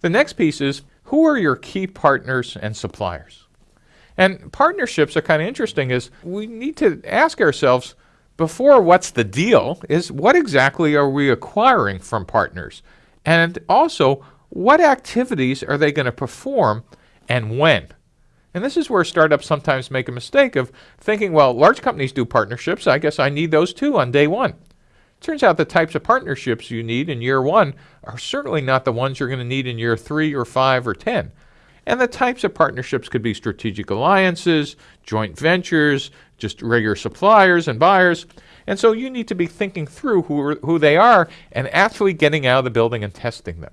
The next piece is who are your key partners and suppliers? And partnerships are kind of interesting is we need to ask ourselves before what's the deal is what exactly are we acquiring from partners? And also, what activities are they going to perform and when? And this is where startups sometimes make a mistake of thinking, well, large companies do partnerships. I guess I need those too on day one. Turns out the types of partnerships you need in year one are certainly not the ones you're going to need in year three or five or 10. And the types of partnerships could be strategic alliances, joint ventures, just regular suppliers and buyers. And so you need to be thinking through who, who they are and actually getting out of the building and testing them.